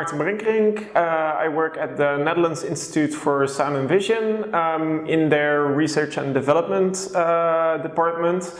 Maarten Brinkerink. Uh, I work at the Netherlands Institute for Sound and Vision um, in their research and development uh, department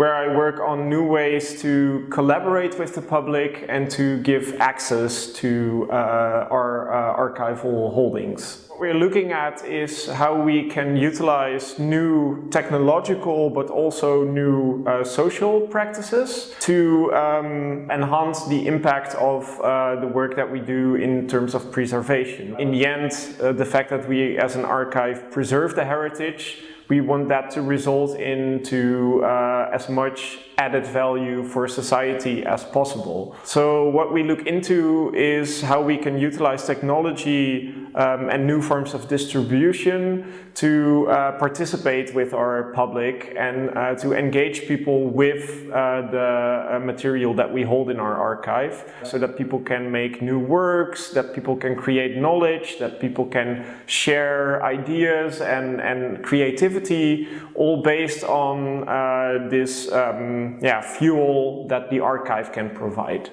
where I work on new ways to collaborate with the public and to give access to uh, our uh, archival holdings. What we're looking at is how we can utilize new technological but also new uh, social practices to um, enhance the impact of uh, the work that we do in terms of preservation. In the end, uh, the fact that we as an archive preserve the heritage we want that to result into uh, as much added value for society as possible. So what we look into is how we can utilize technology um, and new forms of distribution to uh, participate with our public and uh, to engage people with uh, the uh, material that we hold in our archive so that people can make new works, that people can create knowledge, that people can share ideas and, and creativity all based on uh, this um, yeah, fuel that the archive can provide.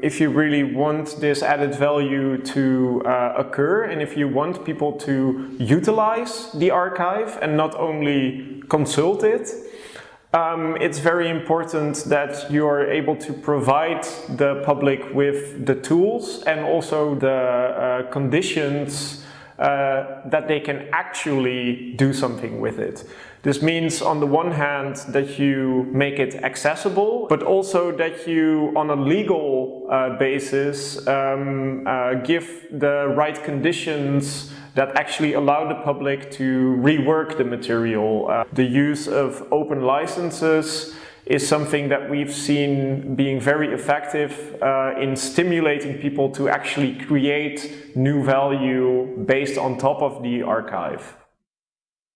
If you really want this added value to uh, occur and if you want people to utilize the archive and not only consult it, um, it's very important that you are able to provide the public with the tools and also the uh, conditions uh, that they can actually do something with it. This means on the one hand that you make it accessible, but also that you on a legal uh, basis um, uh, give the right conditions that actually allow the public to rework the material. Uh, the use of open licenses is something that we've seen being very effective uh, in stimulating people to actually create new value based on top of the archive.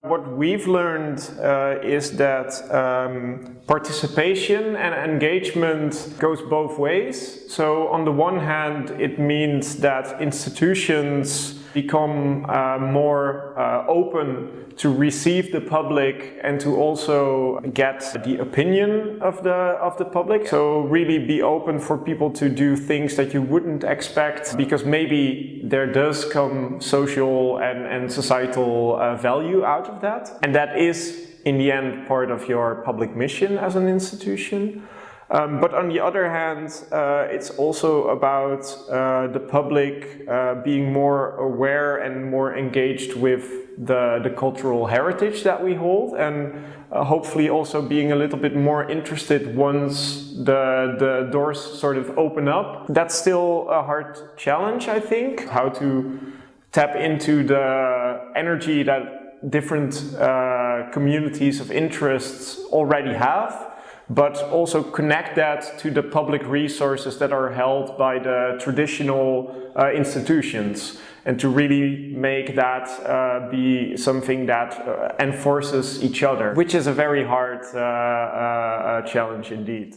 What we've learned uh, is that um, participation and engagement goes both ways. So on the one hand, it means that institutions become uh, more uh, open to receive the public and to also get the opinion of the of the public. So really be open for people to do things that you wouldn't expect because maybe there does come social and, and societal uh, value out of that. And that is in the end part of your public mission as an institution. Um, but on the other hand, uh, it's also about uh, the public uh, being more aware and more engaged with the, the cultural heritage that we hold and uh, hopefully also being a little bit more interested once the, the doors sort of open up. That's still a hard challenge, I think, how to tap into the energy that different uh, communities of interests already have but also connect that to the public resources that are held by the traditional uh, institutions and to really make that uh, be something that uh, enforces each other, which is a very hard uh, uh, uh, challenge indeed.